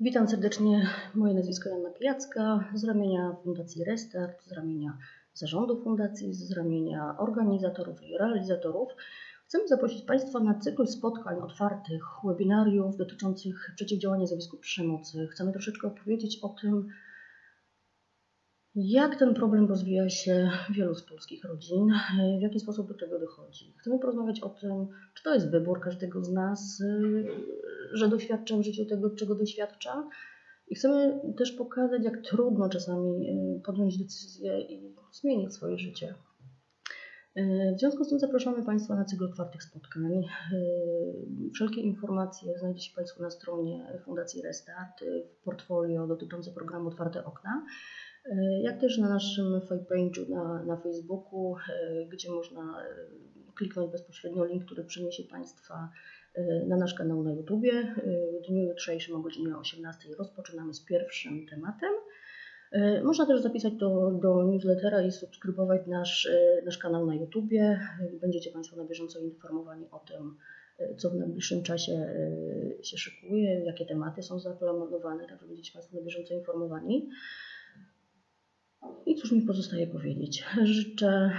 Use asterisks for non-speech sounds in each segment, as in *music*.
Witam serdecznie. Moje nazwisko Joanna Pijacka z ramienia Fundacji Restart, z ramienia zarządu fundacji, z ramienia organizatorów i realizatorów. Chcemy zaprosić Państwa na cykl spotkań otwartych, webinariów dotyczących przeciwdziałania zjawisku przemocy. Chcemy troszeczkę opowiedzieć o tym, jak ten problem rozwija się w wielu z polskich rodzin, w jaki sposób do tego dochodzi. Chcemy porozmawiać o tym, czy to jest wybór każdego z nas, że doświadcza w życiu tego, czego doświadcza. I chcemy też pokazać, jak trudno czasami y, podjąć decyzję i zmienić swoje życie. Y, w związku z tym zapraszamy Państwa na cykl otwartych spotkań. Y, wszelkie informacje znajdziecie Państwo na stronie Fundacji Restart, w portfolio dotyczące programu Otwarte Okna, jak też na naszym fanpage'u na, na Facebooku, gdzie można kliknąć bezpośrednio link, który przyniesie Państwa na nasz kanał na YouTubie. W dniu jutrzejszym o godzinie 18 rozpoczynamy z pierwszym tematem. Można też zapisać do, do newslettera i subskrybować nasz, nasz kanał na YouTubie. Będziecie Państwo na bieżąco informowani o tym, co w najbliższym czasie się szykuje, jakie tematy są zaplanowane, tak żeby będziecie Państwo na bieżąco informowani. I cóż mi pozostaje powiedzieć? *laughs* Życzę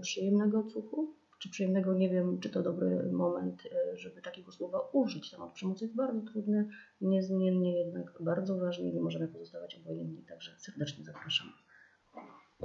przyjemnego odsłuchu czy przyjemnego, nie wiem, czy to dobry moment, e, żeby takiego słowa użyć. Temat przemocy jest bardzo trudny, niezmiennie jednak bardzo ważny i nie możemy pozostawać obojętni, także serdecznie zapraszam.